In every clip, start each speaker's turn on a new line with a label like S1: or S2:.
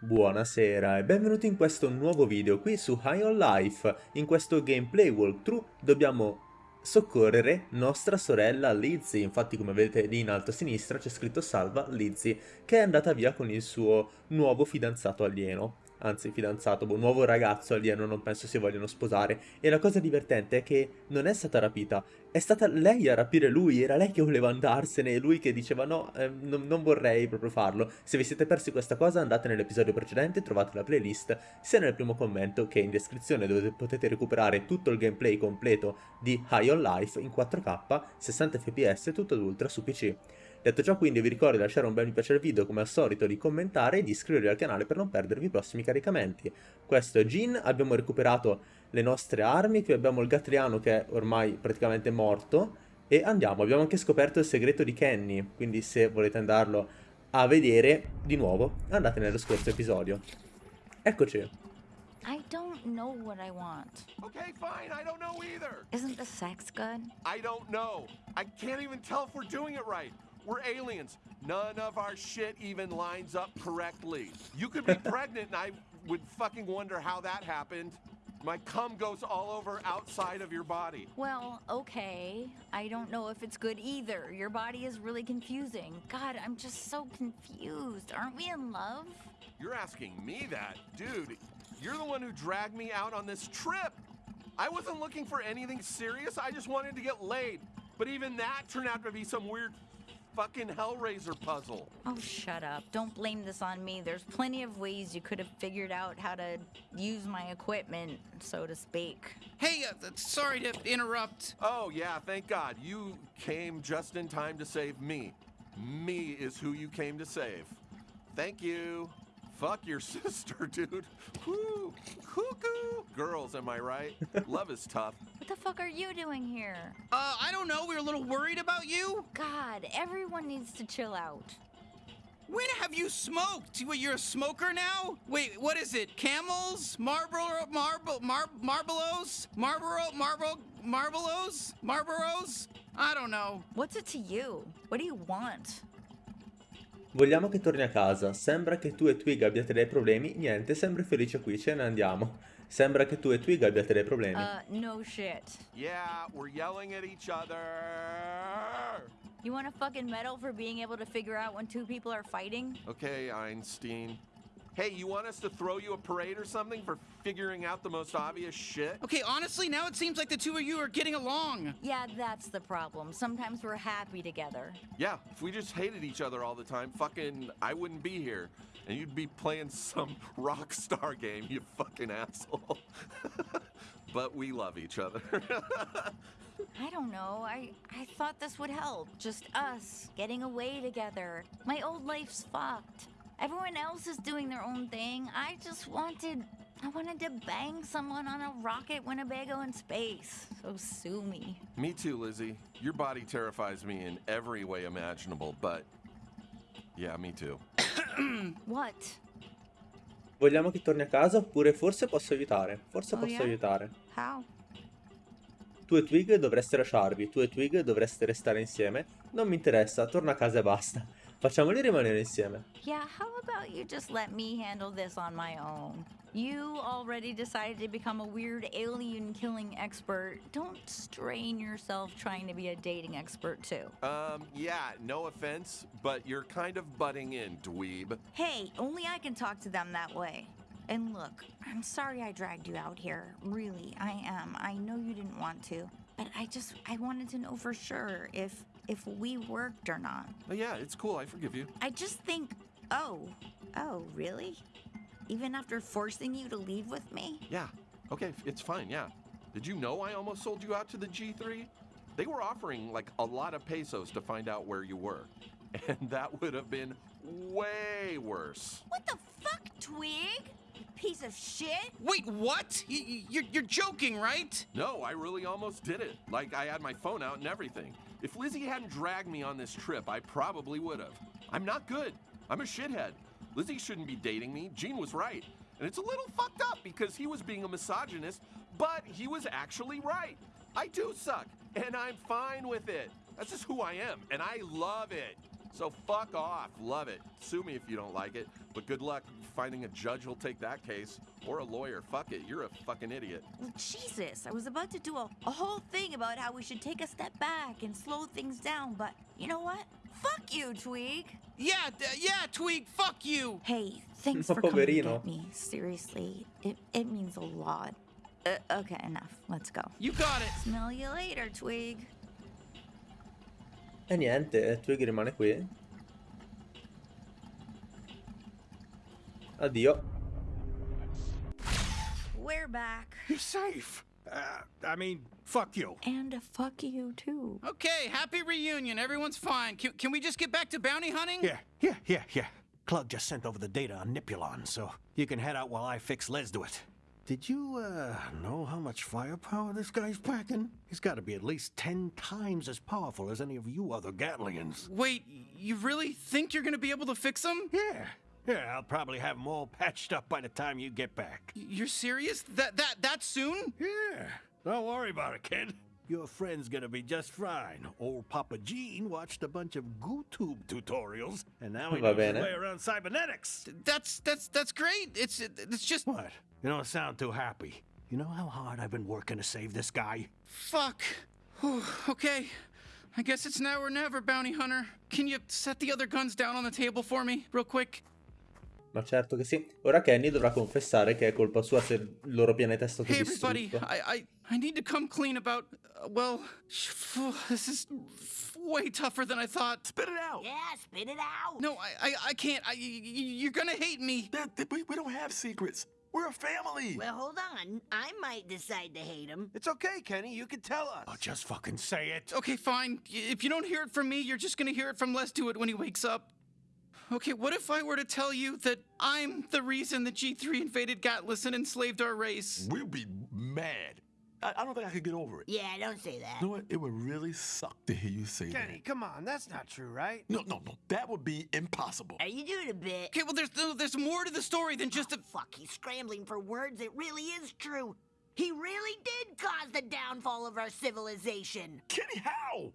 S1: Buonasera e benvenuti in questo nuovo video qui su High on Life. In questo gameplay walkthrough dobbiamo soccorrere nostra sorella Lizzie, infatti come vedete lì in alto a sinistra c'è scritto salva Lizzie, che è andata via con il suo nuovo fidanzato alieno anzi fidanzato, un boh, nuovo ragazzo alieno, non penso si vogliano sposare. E la cosa divertente è che non è stata rapita, è stata lei a rapire lui, era lei che voleva andarsene e lui che diceva no, eh, non, non vorrei proprio farlo. Se vi siete persi questa cosa andate nell'episodio precedente, trovate la playlist sia nel primo commento che in descrizione dove potete recuperare tutto il gameplay completo di High on Life in 4K, 60 fps, tutto ad ultra su PC. Detto ciò quindi vi ricordo di lasciare un bel mi piace al video come al solito, di commentare e di iscrivervi al canale per non perdervi i prossimi caricamenti. Questo è Jin, abbiamo recuperato le nostre armi, qui abbiamo il Gatriano che è ormai praticamente morto e andiamo, abbiamo anche scoperto il segreto di Kenny, quindi se volete andarlo a vedere di nuovo andate nello scorso episodio. Eccoci.
S2: I don't know what I want.
S3: Okay, fine. I don't know either.
S2: Isn't the sex good?
S3: I don't know. I can't even tell if we're doing it right. We're aliens. None of our shit even lines up correctly. You could be pregnant and I would fucking wonder how that happened. My cum goes all over outside of your body.
S2: Well, okay. I don't know if it's good either. Your body is really confusing. God, I'm just so confused. Aren't we in love?
S3: You're asking me that? Dude, you're the one who dragged me out on this trip. I wasn't looking for anything serious. I just wanted to get laid. But even that turned out to be some weird fucking Hellraiser puzzle.
S2: Oh, shut up. Don't blame this on me. There's plenty of ways you could have figured out how to use my equipment, so to speak.
S4: Hey, uh, sorry to interrupt.
S3: Oh, yeah, thank God. You came just in time to save me. Me is who you came to save. Thank you. Fuck your sister, dude. Whoo, cuckoo. Girls, am I right? Love is tough.
S2: What the fuck are you doing here?
S4: Uh, I don't know. We were a little worried about you.
S2: God, everyone needs to chill out.
S4: When have you smoked? What, you're a smoker now? Wait, what is it? Camels? Marlboro, marble, mar, Marlboros? Marlboro, Marlboro, Marlboros? Marlboros? I don't know.
S2: What's it to you? What do you want?
S1: Vogliamo che torni a casa. Sembra che tu e Twig abbiate dei problemi. Niente, sembri felice qui, ce ne andiamo. Sembra che tu e Twig abbiate dei problemi.
S2: Uh, no shit.
S3: Yeah, we're yelling at each other.
S2: You want a fucking medal for being able to figure out when two people are fighting?
S3: Okay, Einstein. Hey, you want us to throw you a parade or something for figuring out the most obvious shit?
S4: Okay, honestly, now it seems like the two of you are getting along.
S2: Yeah, that's the problem. Sometimes we're happy together.
S3: Yeah, if we just hated each other all the time, fucking, I wouldn't be here. And you'd be playing some rock star game, you fucking asshole. but we love each other.
S2: I don't know. I, I thought this would help. Just us, getting away together. My old life's fucked. Everyone else is doing their own thing. I just wanted... I wanted to bang someone on a rocket Winnebago in space. So sue me.
S3: me too, Lizzie. Your body terrifies me in every way imaginable, but... Yeah, me too.
S2: What?
S1: Vogliamo che torni a casa oppure forse posso aiutare. Forse
S2: Oh,
S1: posso
S2: yeah?
S1: aiutare.
S2: How?
S1: Tu e Twig dovreste lasciarvi, tu e Twig dovreste restare insieme. Non mi interessa, torna a casa e basta. Facciamoli rimanere insieme.
S2: Yeah, how about you just let me handle this on my own? You already decided to become a weird alien killing expert. Don't strain yourself trying to be a dating expert too.
S3: Um, yeah, no offense, but you're kind of butting in, dweeb.
S2: Hey, only I can talk to them that way. And look, I'm sorry I dragged you out here. Really, I am. I know you didn't want to, but I just I wanted to know for sure if if we worked or not.
S3: Oh, yeah, it's cool, I forgive you.
S2: I just think, oh, oh, really? Even after forcing you to leave with me?
S3: Yeah, okay, it's fine, yeah. Did you know I almost sold you out to the G3? They were offering like a lot of pesos to find out where you were. And that would have been way worse.
S2: What the fuck, Twig? Piece of shit?
S4: Wait, what? Y- y- you're, you're joking, right?
S3: No, I really almost did it. Like, I had my phone out and everything. If Lizzie hadn't dragged me on this trip, I probably would have. I'm not good. I'm a shithead. Lizzie shouldn't be dating me. Gene was right. And it's a little fucked up because he was being a misogynist, but he was actually right. I do suck, and I'm fine with it. That's just who I am, and I love it. So fuck off. Love it. Sue me if you don't like it. But good luck finding a judge who'll take that case. Or a lawyer. Fuck it. You're a fucking idiot.
S2: Well, Jesus, I was about to do a, a whole thing about how we should take a step back and slow things down, but you know what? Fuck you, Tweeg.
S4: Yeah, d- yeah, Tweak, fuck you.
S2: Hey, thanks
S1: Ma
S2: for coming to get me. Seriously, it, it means a lot. Uh, okay, enough. Let's go.
S4: You got it.
S2: Smell you later, Tweeg.
S1: E niente, Twig rimane qui. Addio.
S2: We're back.
S5: You're safe. Uh, I mean, fuck you.
S2: And a fuck you, too.
S4: Okay, happy reunion. Everyone's fine. Can, can we just get back to bounty hunting?
S5: Yeah, yeah, yeah, yeah. Clug just sent over the data on Nippulon, so you can head out while I fix Lezduit. Did you, uh, know how much firepower this guy's packing? He's gotta be at least ten times as powerful as any of you other Gatlians.
S4: Wait, you really think you're gonna be able to fix him?
S5: Yeah, yeah, I'll probably have them all patched up by the time you get back.
S4: You're serious? That that that soon?
S5: Yeah, don't worry about it, kid. Your friend's gonna be just fine. Old Papa Gene watched a bunch of GooTube tutorials, and now he knows his way around cybernetics.
S4: That's that's that's great. It's it's just
S5: What? You don't sound too happy. You know how hard I've been working to save this guy?
S4: fuck. Whew, okay. I guess it's now or never, bounty hunter. Can you set the other guns down on the table for me, real quick?
S1: Ma certo che sì. Ora Kenny dovrà confessare che è colpa sua se il loro pianeta è stato
S4: Hey, everybody. I I I need to come clean about. Uh, well, this is way tougher than I thought.
S6: Spit it out.
S7: Yeah, spit it out.
S4: No, I I, I can't. I, y- y- you're gonna hate me.
S6: That- that- we, we don't have secrets. We're a family.
S7: Well, hold on. I might decide to hate him.
S8: It's okay, Kenny. You can tell us.
S5: Oh, just fucking say it.
S4: Okay, fine. If you don't hear it from me, you're just gonna hear it from Lezduit when he wakes up. Okay, what if I were to tell you that I'm the reason that G3 invaded Gatlas and enslaved our race?
S6: We'll be mad. I, I don't think I could get over it.
S7: Yeah, don't say that.
S6: You know what? It would really suck to hear you say that.
S8: Kenny,
S6: that.
S8: come on. That's not true, right?
S6: No, no, no. That would be impossible.
S7: Are you doing a bit?
S4: Okay, well, there's no, there's more to the story than just oh, a.
S7: Fuck, he's scrambling for words. It really is true. He really did cause the downfall of our civilization.
S6: Kenny, how?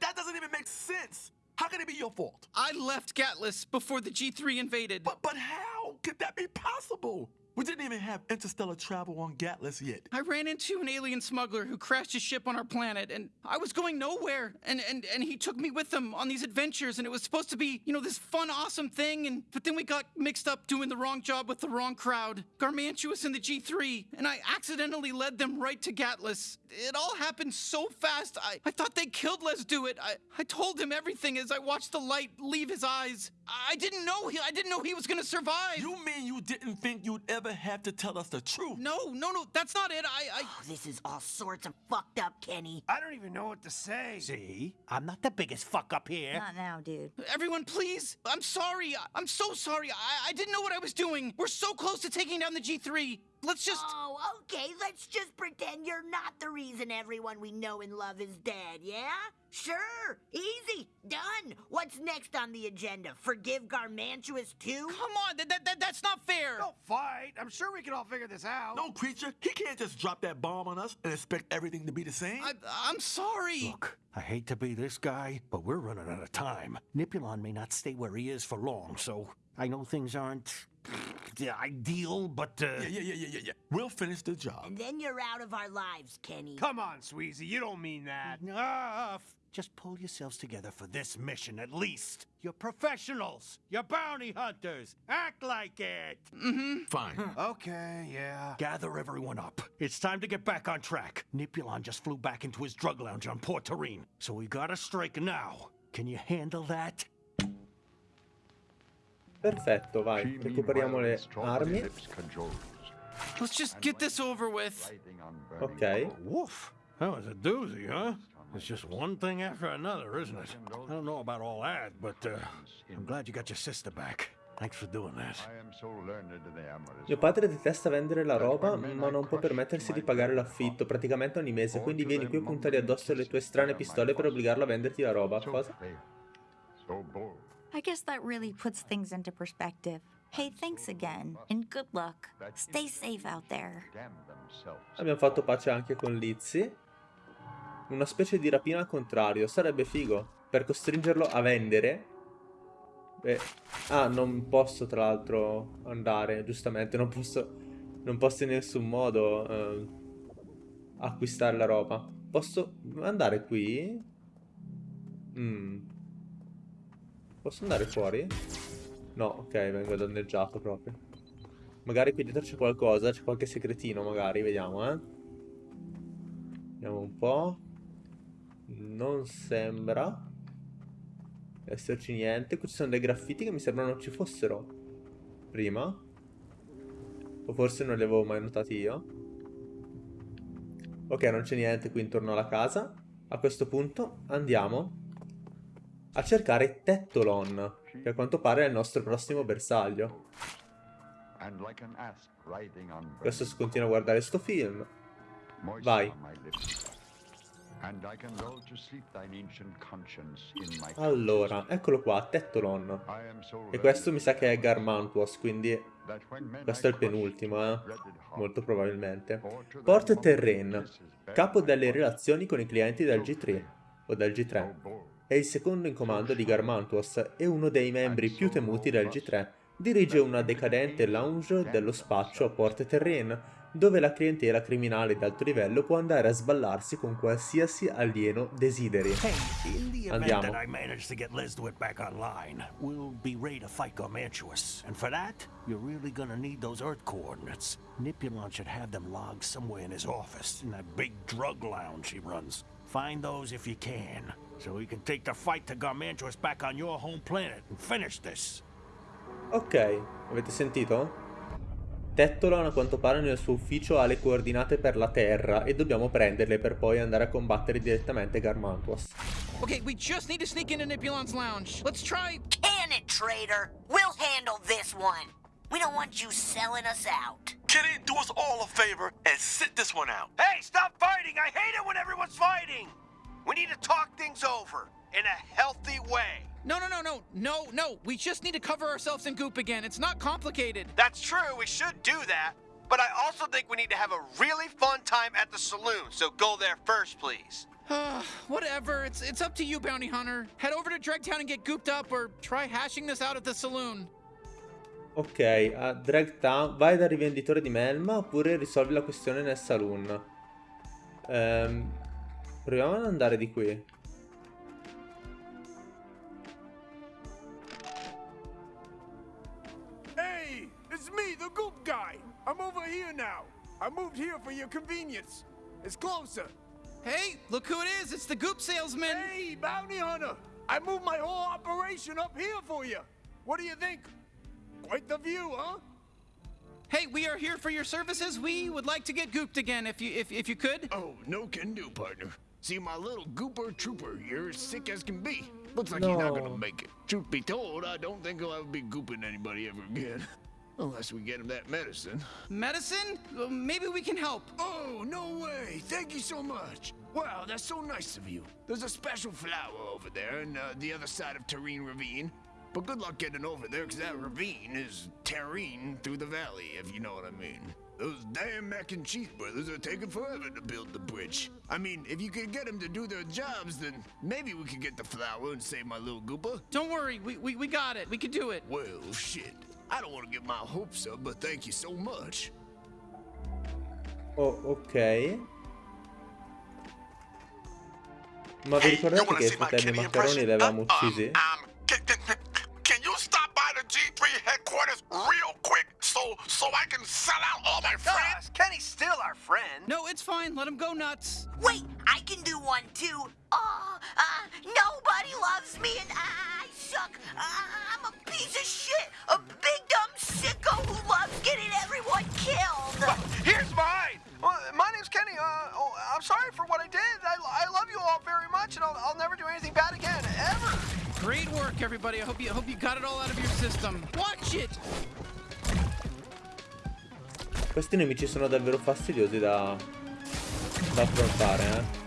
S6: That doesn't even make sense. How can it be your fault?
S4: I left Gatlas before the G3 invaded.
S6: But but how could that be possible? We didn't even have interstellar travel on Gatlas yet.
S4: I ran into an alien smuggler who crashed his ship on our planet, and I was going nowhere. And, and, and he took me with him on these adventures, and it was supposed to be, you know, this fun, awesome thing. And but then we got mixed up doing the wrong job with the wrong crowd, Garmantuous and the G3, and I accidentally led them right to Gatlas. It all happened so fast. I, I thought they killed Lezduit. I, I told him everything as I watched the light leave his eyes. I didn't know he I didn't know he was gonna survive.
S6: You mean you didn't think you'd ever have to tell us the truth?
S4: no, no, no, that's not it. I, I
S7: Oh, this is all sorts of fucked up, Kenny.
S8: I don't even know what to say.
S5: See? I'm not the biggest fuck up here.
S2: Not now, dude.
S4: Everyone, please. I'm sorry. I- I'm so sorry. I, I didn't know what I was doing. We're so close to taking down the G3. Let's just.
S7: Oh, okay. Let's just pretend you're not the reason everyone we know and love is dead, yeah? Sure. Easy. Done. What's next on the agenda? Forgive Garmantuous too?
S4: Come on. That, that, that, that's not fair.
S8: Don't fight. I'm sure we can all figure this out.
S6: No, creature. He can't just drop that bomb on us and expect everything to be the same.
S4: I, I'm sorry.
S5: Look, I hate to be this guy, but we're running out of time. Nippulon may not stay where he is for long, so I know things aren't the ideal, but uh,
S6: yeah, yeah, yeah, yeah, yeah, yeah. We'll finish the job.
S7: And then you're out of our lives, Kenny.
S8: Come on, Sweezy. You don't mean that.
S5: enough. Just pull yourselves together for this mission, at least. You're professionals. You're bounty hunters. Act like it. Mm-hmm.
S6: Fine.
S8: Okay, yeah.
S5: Gather everyone up. It's time to get back on track. Nippulon just flew back into his drug lounge on Port Tareen, so we gotta strike now. Can you handle that?
S1: Perfetto, vai. Recuperiamo le armi.
S4: Let's just get this over with.
S1: Ok.
S5: Woof. That was a doozy, huh? It's just one thing after another, isn't it? I don't know about all that, but uh, I'm glad you got your sister back. Thanks for doing that.
S1: Mio padre detesta vendere la roba, ma non può permettersi di pagare l'affitto praticamente ogni mese, quindi vieni qui a puntare addosso le tue strane pistole per obbligarlo a venderti la roba. Cosa?
S2: I guess that really puts things into perspective. Hey, thanks again, and good luck. Stay safe out there.
S1: Abbiamo fatto pace anche con Lizzie. Una specie di rapina al contrario, sarebbe figo. Per costringerlo a vendere Eh, ah, non posso tra l'altro andare, giustamente, non posso, non posso in nessun modo eh, acquistare la roba. Posso andare qui? Mm. Posso andare fuori? No, ok, vengo danneggiato proprio. Magari qui dietro c'è qualcosa, c'è qualche segretino magari, vediamo, eh. Vediamo un po'. Non sembra esserci niente. Qui ci sono dei graffiti che mi sembrano non ci fossero prima. O forse non li avevo mai notati io. Ok, non c'è niente qui intorno alla casa. A questo punto andiamo a cercare Tettolon, che a quanto pare è il nostro prossimo bersaglio. Adesso si continua a guardare sto film. Vai. Allora, eccolo qua, Tettolon. E questo mi sa che è Garmantuos, quindi questo è il penultimo, eh? Molto probabilmente. Port Terrain, capo delle relazioni con i clienti del G3, o del G3. È il secondo in comando di Garmantuos e uno dei membri più temuti del G3. Dirige una decadente lounge dello spaccio a Port Terrain, dove la clientela criminale di alto livello può andare a sballarsi con qualsiasi alieno desideri. Andiamo.
S5: Nipulon should have them logged somewhere in his office, in that big drug lounge he runs. Find those if you can, so we can take the fight to Garmantuous back on your home planet and finish this.
S1: Ok, avete sentito? Tettolon a quanto pare nel suo ufficio ha le coordinate per la Terra e dobbiamo prenderle per poi andare a combattere direttamente Garmantuas.
S4: Okay, we just need to sneak into Nipulon's lounge. Let's try.
S7: Can it, traitor? We'll handle this one. We don't want you selling us out.
S6: Kitty, do us all a favor and sit this one out.
S8: Hey, stop fighting! I hate it when everyone's fighting! We need to talk things over in a healthy way.
S4: No, no, no, no, no, no. We just need to cover ourselves in goop again. It's not complicated.
S8: That's true, we should do that. But I also think we need to have a really fun time at the saloon, so go there first, please.
S4: Whatever. It's it's up to you, bounty hunter. Head over to Dregtown and get gooped up, or try hashing this out at the saloon.
S1: Ok, a Dragtown vai dal rivenditore di Melma oppure risolvi la questione nel saloon. Ehm, proviamo ad andare di qui.
S8: Hey, it's me, the goop guy. I'm over here now. I moved here for your convenience. It's closer.
S4: Hey, look who it is. It's the goop salesman.
S8: Hey, bounty hunter. I moved my whole operation up here for you. What do you think? Quite the view, huh?
S4: Hey, we are here for your services. We would like to get gooped again, if you if if you could.
S9: Oh, no can do, partner. See, my little gooper trooper here is sick as can be. Looks like he's not gonna make it. Truth be told, I don't think he'll ever be gooping anybody ever again. Unless we get him that medicine.
S4: Medicine? Well, maybe we can help.
S9: Oh, no way! Thank you so much! Wow, that's so nice of you. There's a special flower over there on uh, the other side of Terrine Ravine. But good luck getting over there, because that ravine is Terrine through the valley, if you know what I mean. Those damn mac and cheese brothers are taking forever to build the bridge. I mean, if you could get them to do their jobs, then maybe we could get the flower and save my little gooper.
S4: Don't worry, we we, we got it. We can do it.
S9: Well, shit. I don't want to get my hopes up, but thank you so much.
S1: Oh, ok. Ma vi ricordate che i fratelli Maccheroni li avevamo uccisi?
S6: Um, can, so sell out all my friends?
S8: Kenny's still our friend.
S4: No, it's fine. Let him go nuts.
S7: Wait, I can do one too. Oh, uh, nobody loves me and I suck. Uh, I'm a piece of shit. A big dumb sicko who loves getting everyone killed.
S8: Here's mine. Well, my name's Kenny. Uh, oh, I'm sorry for what I did. I, I love you all very much, and I'll, I'll never do anything bad again, ever.
S4: Great work, everybody. I hope you I hope you got it all out of your system. Watch it.
S1: Questi nemici sono davvero fastidiosi da, da affrontare, eh.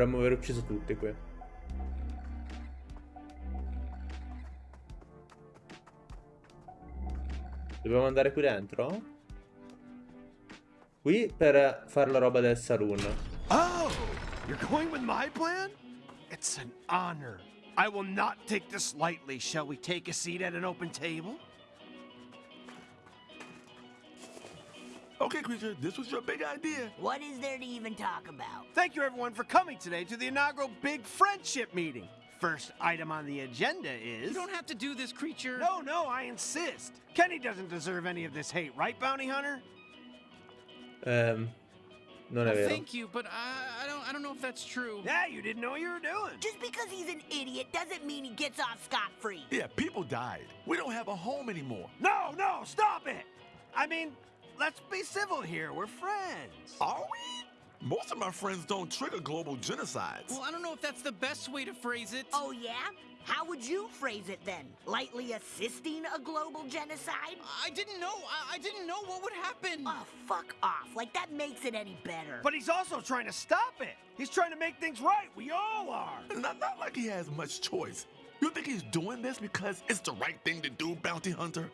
S1: Dovremmo aver ucciso tutti qui. Dobbiamo andare qui dentro? Qui per fare la roba del saloon.
S8: Oh, you're going with my plan? It's an honor. I will not take this lightly. Shall we take a seat at an open table?
S6: Okay, Creature, this was your big idea.
S7: What is there to even talk about?
S8: Thank you, everyone, for coming today to the inaugural Big Friendship Meeting. First item on the agenda is.
S10: You don't have to do this, creature.
S8: No, no, I insist. Kenny doesn't deserve any of this hate, right, Bounty Hunter?
S1: Um, non è
S10: Well, thank you, but I, I don't I don't know if that's true.
S8: Yeah, you didn't know what you were doing.
S7: Just because he's an idiot doesn't mean he gets off scot-free.
S6: Yeah, people died. We don't have a home anymore.
S8: No, no, stop it! I mean, let's be civil here. We're friends.
S6: Are we? Most of my friends don't trigger global genocides.
S10: Well, I don't know if that's the best way to phrase it.
S7: Oh, yeah? How would you phrase it then? Lightly assisting a global genocide?
S10: I didn't know. I, I didn't know what would happen.
S7: Oh, fuck off. Like, that makes it any better.
S8: But he's also trying to stop it. He's trying to make things right. We all are.
S6: Not, not like he has much choice. You think he's doing this because it's the right thing to do, Bounty Hunter?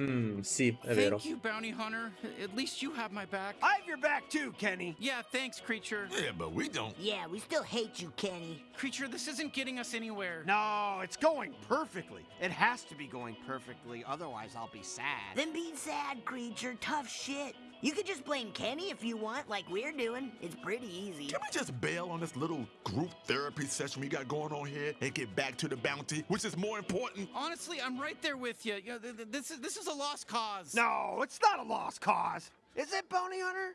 S1: Mm, sì, è vero.
S10: Thank you, bounty hunter. At least you have my back.
S8: I have your back too, Kenny.
S10: Yeah, thanks, creature.
S6: Yeah, but we don't.
S7: yeah, we still hate you, Kenny.
S10: Creature, this isn't getting us anywhere.
S8: No, it's going perfectly. It has to be going perfectly, otherwise I'll be sad.
S7: Then be sad, creature. Tough shit. You could just blame Kenny if you want, like we're doing. It's pretty easy.
S6: Can we just bail on this little group therapy session we got going on here and get back to the bounty, which is more important?
S10: Honestly, I'm right there with you. you know, th- th- this is this is a lost cause.
S8: No, it's not a lost cause. Is it, Bounty Hunter?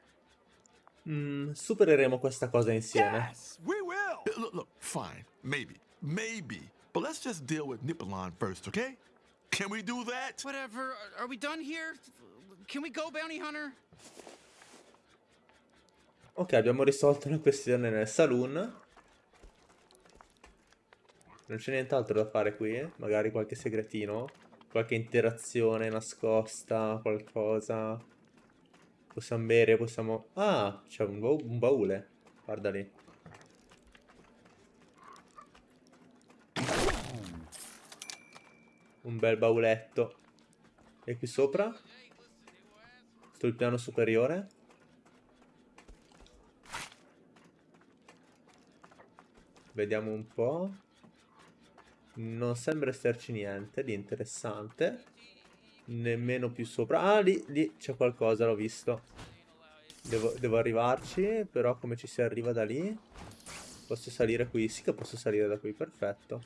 S1: Mm, supereremo questa cosa insieme.
S8: Yes, we will.
S6: Look, look, fine, maybe, maybe. But let's just deal with Nippulon first, okay? Can we do that?
S10: Whatever. Are- Are we done here? Can we go, bounty hunter?
S1: Ok, abbiamo risolto la questione nel saloon. Non c'è nient'altro da fare qui? Magari qualche segretino? Qualche interazione nascosta? Qualcosa? Possiamo bere, possiamo... Ah, c'è un, bau- un baule. Guarda lì. Un bel bauletto. E qui sopra? Sul piano superiore? Vediamo un po'. Non sembra esserci niente di interessante. Nemmeno più sopra. Ah, lì, lì c'è qualcosa, l'ho visto. Devo, devo arrivarci, però come ci si arriva da lì? Posso salire qui? Sì che posso salire da qui, perfetto.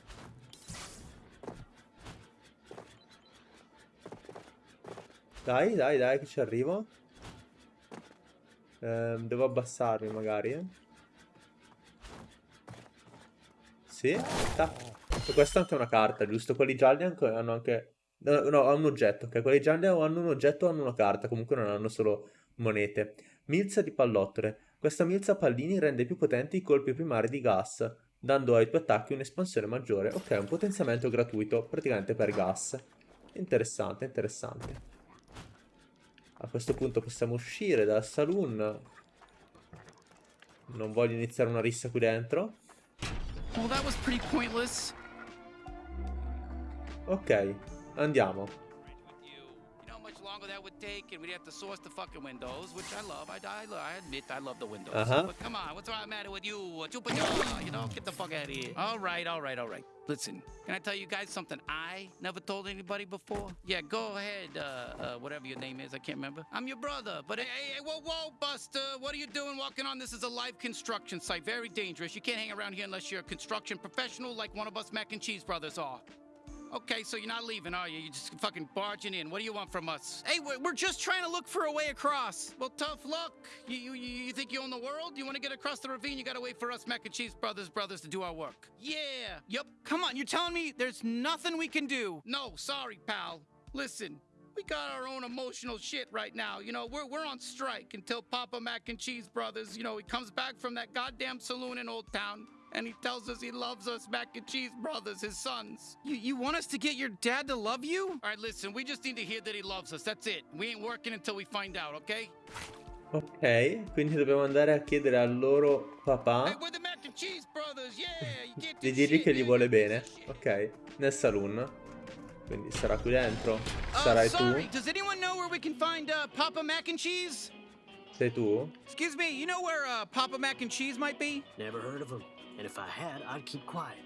S1: Dai, dai, dai, che ci arrivo. Ehm, devo abbassarmi magari. Sì. E questa è anche una carta, giusto? Quelli gialli hanno anche... No, no, hanno un oggetto, ok? Quelli gialli hanno un oggetto o hanno una carta, comunque non hanno solo monete. Milza di pallottole. Questa milza a pallini rende più potenti i colpi primari di gas, dando ai tuoi attacchi un'espansione maggiore. Ok, un potenziamento gratuito, praticamente per gas. Interessante, interessante. A questo punto possiamo uscire dal saloon. Non voglio iniziare una rissa qui dentro.
S10: Well, that was pretty pointless.
S1: Ok, andiamo.
S4: you. You know how much longer that would take, and we'd have to source the fucking windows, which I love. I, I, I admit I love the windows.
S1: Uh-huh.
S4: But come on, what's the matter with you? You know, get the fuck out of here. All right, all right, all right. Listen, can I tell you guys something I never told anybody before? Yeah, go ahead, uh, uh, whatever your name is, I can't remember. I'm your brother, but hey, hey, hey, whoa, whoa, Buster, what are you doing walking on? This is a live construction site, very dangerous. You can't hang around here unless you're a construction professional like one of us mac and cheese brothers are. Okay, so you're not leaving, are you? You're just fucking barging in. What do you want from us?
S10: Hey, we're, just trying to look for a way across.
S4: Well, tough luck. You, you, you you think you own the world? You want to get across the ravine? You gotta wait for us mac and cheese brothers brothers to do our work.
S10: Yeah. Yep. Come on, you're telling me there's nothing we can do.
S4: No, sorry, pal. Listen, we got our own emotional shit right now. You know, we're we're on strike until Papa Mac and Cheese Brothers, you know, he comes back from that goddamn saloon in Old Town and he tells us he loves us Mac and Cheese Brothers, his sons.
S10: You, you want us to get your dad to love you?
S4: All right, listen, we just need to hear that he loves us. That's it. We ain't working until we find out, okay?
S1: Ok, quindi dobbiamo andare a chiedere al loro papà
S11: we're the Mac and Cheese Brothers, yeah! You get
S1: di
S11: this
S1: dirgli
S11: shit,
S1: che gli
S11: man.
S1: vuole bene. Ok, nel saloon. Quindi sarà qui dentro.
S4: Uh,
S1: Sarai
S4: sorry,
S1: tu?
S4: does anyone know where we can find uh, Papa Mac and Cheese?
S1: Sei tu?
S4: Excuse me, you know where uh, Papa Mac and Cheese might be?
S12: Never heard of him. And if I had, I'd keep quiet.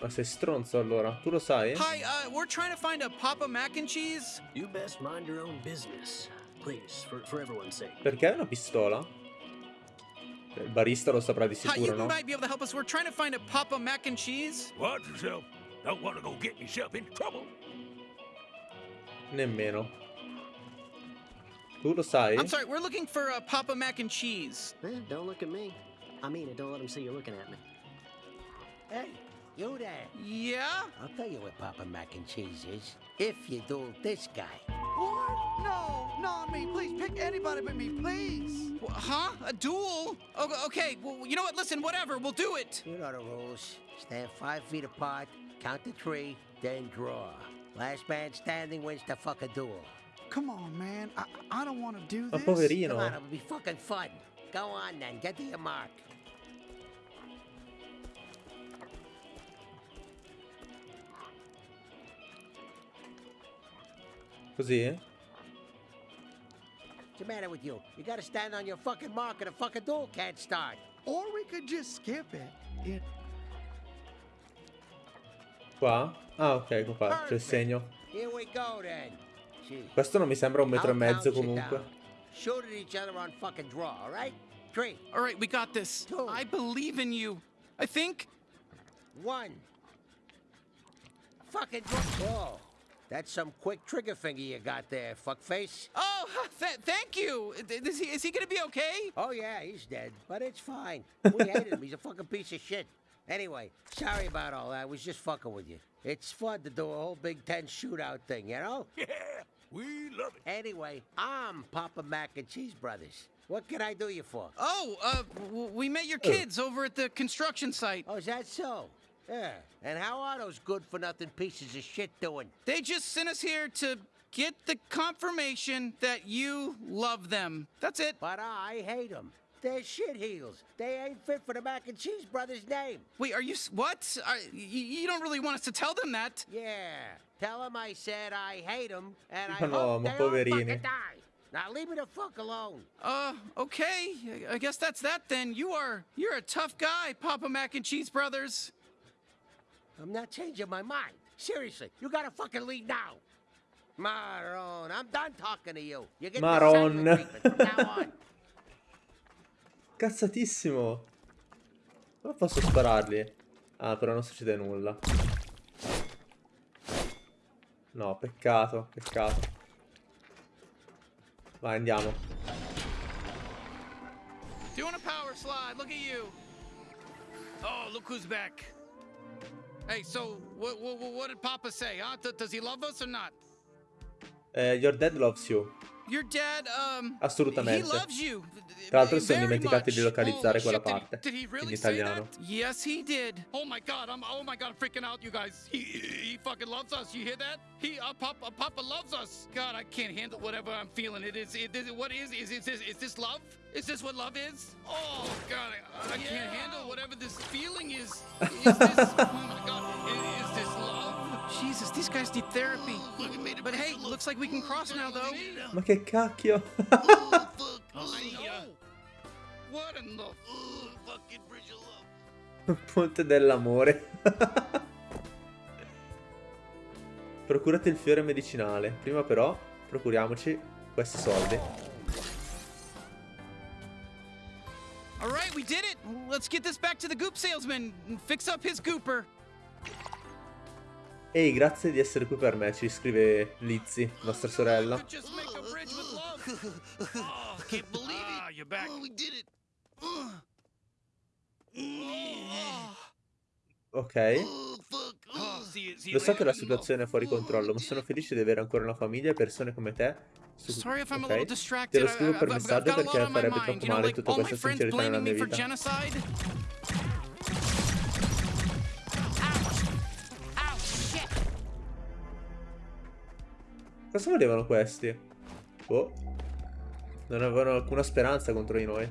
S1: Ma sei stronzo allora? Tu lo sai?
S4: Hi, uh, we're trying to find a Papa Mac and Cheese.
S12: You best mind your own business. Please, for, for everyone's sake.
S1: Perché hai una pistola? Il barista lo saprà di
S4: Hi, you
S1: sicuro, no?
S4: might be able to help us. We're trying to find a Papa Mac and Cheese.
S13: Watch yourself. Don't want to go get yourself in trouble.
S1: Nemmeno. Tu lo sai?
S4: I'm sorry, we're looking for a Papa Mac and Cheese.
S12: Eh, don't look at me. I mean it, don't let him see you looking at me.
S14: Hey, you there.
S4: Yeah?
S14: I'll tell you what Papa Mac and Cheese is. If you duel this guy.
S8: What? No, not me. Please pick anybody but me, please.
S4: Wh- Huh? A duel? Okay, okay, well, you know what? Listen, whatever, we'll do it.
S14: You know the rules. Stand five feet apart, count to three, then draw. Last man standing wins the fucking duel.
S8: Come on, man. I, I don't want to do
S1: Ma
S8: this.
S14: Come on,
S1: poverino.
S14: it'll be fucking fun. Go on then, get to your mark.
S1: Così?
S14: What's the matter with you? You gotta stand on your fucking mark or the fucking duel can't start.
S8: Or we could just skip it. It
S1: Qua? Ah, ok, ecco qua. C'è il segno.
S14: Here we go then. Gee.
S1: Questo non mi sembra un metro e
S14: I'll
S1: mezzo
S14: count you
S1: comunque.
S14: down. Shoot at each other on fucking draw, all right? Three,
S4: All right, we got this.
S14: Two.
S4: I believe in you. I think.
S14: one. Fucking draw. Whoa. That's some quick trigger finger you got there, fuckface.
S4: Oh, th- thank you. Is he, is he gonna be okay?
S14: Oh, yeah, he's dead, but it's fine. We hated him. He's a fucking piece of shit. Anyway, sorry about all that. I was just fucking with you. It's fun to do a whole Big Ten shootout thing, you know?
S13: Yeah, we love it.
S14: Anyway, I'm Papa Mac and Cheese Brothers. What can I do you for?
S4: Oh, uh, w- we met your kids over at the construction site.
S14: Oh, is that so? Yeah. And how are those good for nothing pieces of shit doing?
S4: They just sent us here to get the confirmation that you love them. That's it.
S14: But I hate them. They're shit heels. They ain't fit for the Mac and Cheese Brothers name.
S4: Wait, are you what? Are, y- you don't really want us to tell them that?
S14: Yeah. Tell them I said I hate them, and I
S1: no,
S14: hope
S1: ma
S14: they all fucking die. Now leave me the fuck alone.
S4: Uh, okay. I- I guess that's that then. You are you're a tough guy, Papa Mac and Cheese Brothers.
S14: I'm not changing my mind. Seriously, you gotta fucking leave now. Maron, I'm done talking to you. You get the
S1: Maron.
S14: silent treatment from now on.
S1: Cazzatissimo. Come posso spararli? Ah, però non succede nulla. No, peccato, peccato. Vai, andiamo.
S4: Doing a power slide. Look at you.
S11: Oh, look who's back. Hey, so what, what, what did Papa say, huh? Does he love us or not?
S1: Eh, your dad loves you.
S4: Your dad, um,
S1: Assolutamente.
S4: he loves you.
S1: Tra l'altro si sono
S4: very
S1: dimenticati di localizzare
S11: Holy
S1: quella
S11: shit, did he-
S1: parte.
S11: did he really
S1: in
S11: say
S1: italiano.
S4: Yes, he did.
S11: Oh my God! I'm oh my God! I'm freaking out, you guys. He he fucking loves us. You hear that? He uh, Papa Papa loves us. God, I can't handle whatever I'm feeling. It is it is what is is is this is this love? Is this what love is? Oh God, I, I can't handle whatever this feeling is. Is this? oh my God! Is, is this love?
S4: Jesus, these guys need therapy. But hey, looks like we can cross now, though.
S1: Ma che cacchio?
S11: Oh no! What in the fucking bridge of love?
S1: Ponte dell'amore. Procurati il fiore medicinale. Prima però, procuriamoci questi soldi.
S4: All right, we did it. Let's get this back to the goop salesman and fix up his gooper.
S1: Ehi, grazie di essere qui per me, ci scrive Lizzy, nostra sorella.
S11: Oh.
S1: Ok. Lo so che la situazione è fuori controllo, ma sono felice di avere ancora una famiglia e persone come te. Su...
S4: Okay.
S1: Te lo scrivo per messaggio perché farebbe troppo male tutta questa sincerità nella mia vita. Cosa volevano questi? Oh. Non avevano alcuna speranza contro di noi.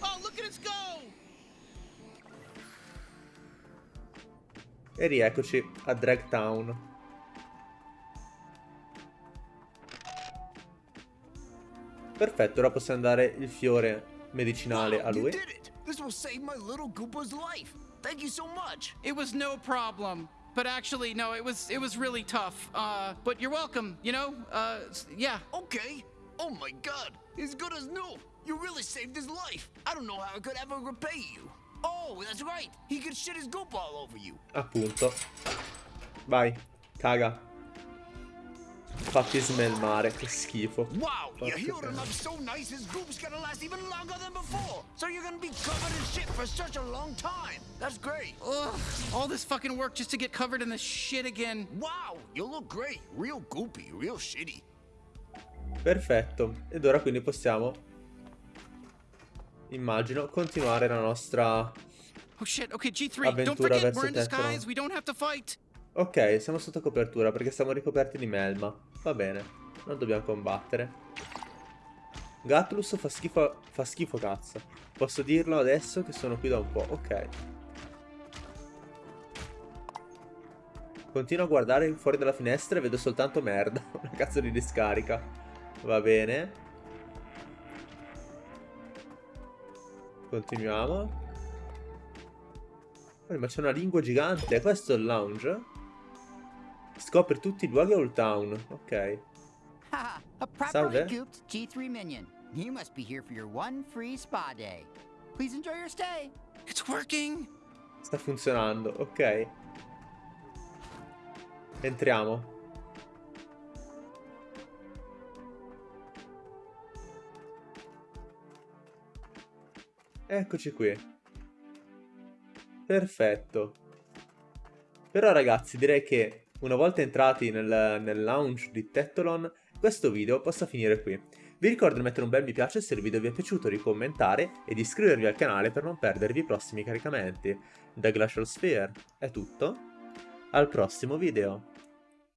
S4: Oh, look at us go!
S1: E rieccoci a Drag Town. Perfetto, ora possiamo dare il fiore medicinale a lui.
S9: This will save my little Goopa's life. Thank you so much.
S11: It was no problem. But actually, no, it was it was really tough. Uh, but you're welcome. You know, uh, yeah.
S9: Okay. Oh my god, he's good as new. You really saved his life. I don't know how I could ever repay you. Oh, that's right. He could shit his goop all over you.
S1: Appunto. Vai, caga. Fatti smelmare, che schifo.
S9: Wow,
S1: Porca miseria.
S9: up so nice his goop's gonna last even longer than before. So you're gonna be covered in shit for such a long time. That's great.
S11: Ugh, all this fucking work just to get covered in this shit again.
S9: Wow, you look great. Real goopy, real shitty.
S1: Perfetto. Ed ora quindi possiamo, immagino, continuare la nostra...
S11: Oh shit. Okay, G3. Don't forget, we're in disguise. We don't have to fight.
S1: Ok, siamo sotto copertura perché siamo ricoperti di melma. Va bene, non dobbiamo combattere. Gatlus fa schifo, fa schifo cazzo. Posso dirlo adesso che sono qui da un po', ok. Continuo a guardare fuori dalla finestra e vedo soltanto merda. Una cazzo di discarica. Va bene. Continuiamo. Ma c'è una lingua gigante. Questo è il lounge? Scopri tutti i luoghi a Old Town. Ok.
S15: Haha, a properly
S1: Salve.
S15: gooped G3 minion. You must be here for your one free spa day. Please enjoy your stay.
S11: It's working.
S1: Sta funzionando. Ok. Entriamo. Eccoci qui. Perfetto. Però ragazzi direi che una volta entrati nel, nel lounge di Tetolon questo video possa finire qui. Vi ricordo di mettere un bel mi piace se il video vi è piaciuto, di commentare e di iscrivervi al canale per non perdervi i prossimi caricamenti. Da Glacial Sphere è tutto, al prossimo video.